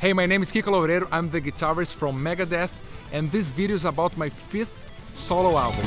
Hey, my name is Kiko Loureiro, I'm the guitarist from Megadeth, and this video is about my fifth solo album.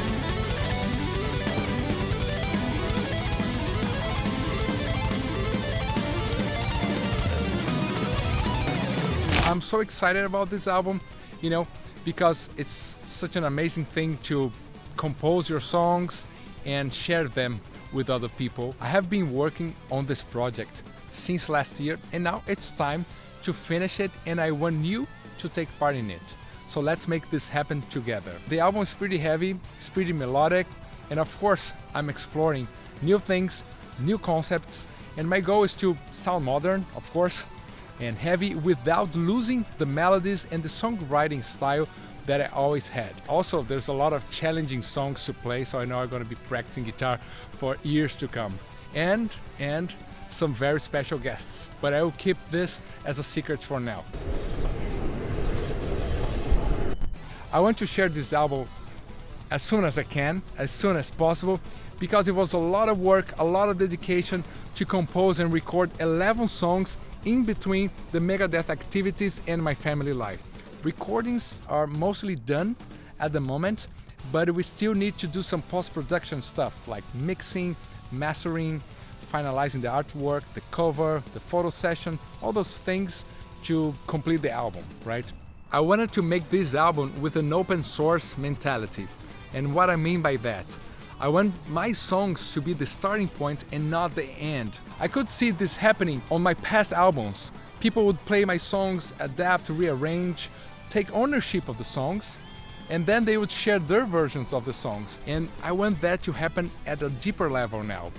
I'm so excited about this album, you know, because it's such an amazing thing to compose your songs and share them with other people. I have been working on this project since last year and now it's time to finish it and I want you to take part in it. So let's make this happen together. The album is pretty heavy, it's pretty melodic, and of course I'm exploring new things, new concepts, and my goal is to sound modern, of course, and heavy without losing the melodies and the songwriting style that I always had. Also, there's a lot of challenging songs to play, so I know I'm gonna be practicing guitar for years to come. And, and some very special guests, but I will keep this as a secret for now. I want to share this album as soon as I can, as soon as possible, because it was a lot of work, a lot of dedication to compose and record 11 songs in between the Megadeth activities and my family life. Recordings are mostly done at the moment, but we still need to do some post-production stuff like mixing, mastering, finalizing the artwork, the cover, the photo session, all those things to complete the album, right? I wanted to make this album with an open source mentality. And what I mean by that? I want my songs to be the starting point and not the end. I could see this happening on my past albums. People would play my songs, adapt, rearrange, take ownership of the songs, and then they would share their versions of the songs. And I want that to happen at a deeper level now.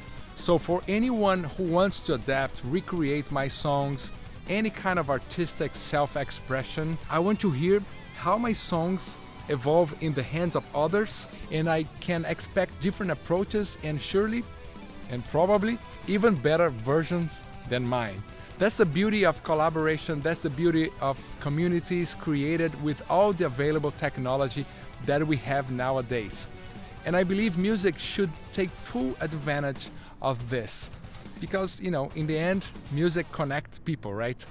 So for anyone who wants to adapt, recreate my songs, any kind of artistic self-expression, I want to hear how my songs evolve in the hands of others and I can expect different approaches and surely and probably even better versions than mine. That's the beauty of collaboration, that's the beauty of communities created with all the available technology that we have nowadays. And I believe music should take full advantage of this. Because, you know, in the end, music connects people, right?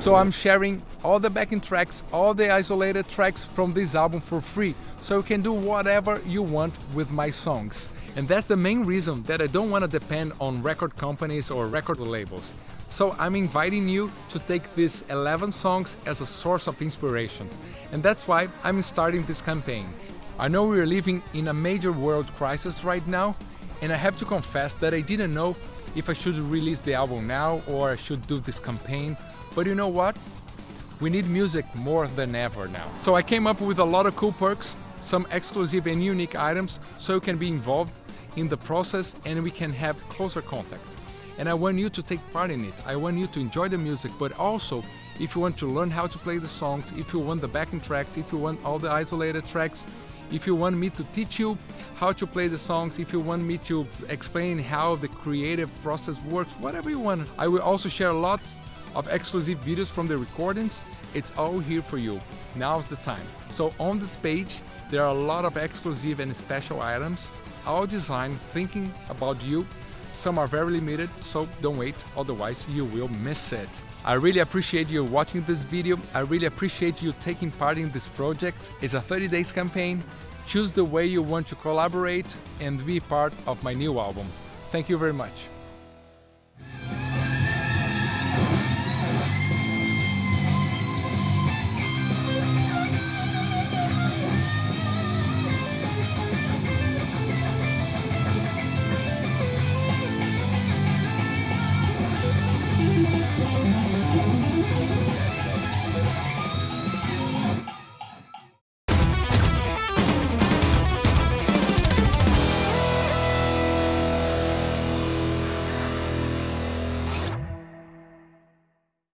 So I'm sharing all the backing tracks, all the isolated tracks from this album for free, so you can do whatever you want with my songs. And that's the main reason that I don't want to depend on record companies or record labels. So I'm inviting you to take these 11 songs as a source of inspiration. And that's why I'm starting this campaign. I know we are living in a major world crisis right now, and I have to confess that I didn't know if I should release the album now or I should do this campaign, but you know what? We need music more than ever now. So I came up with a lot of cool perks, some exclusive and unique items so you can be involved in the process and we can have closer contact. And I want you to take part in it. I want you to enjoy the music, but also if you want to learn how to play the songs, if you want the backing tracks, if you want all the isolated tracks, if you want me to teach you how to play the songs, if you want me to explain how the creative process works, whatever you want. I will also share lots of exclusive videos from the recordings. It's all here for you. Now's the time. So on this page, there are a lot of exclusive and special items, all designed thinking about you some are very limited, so don't wait, otherwise you will miss it. I really appreciate you watching this video. I really appreciate you taking part in this project. It's a 30 days campaign. Choose the way you want to collaborate and be part of my new album. Thank you very much.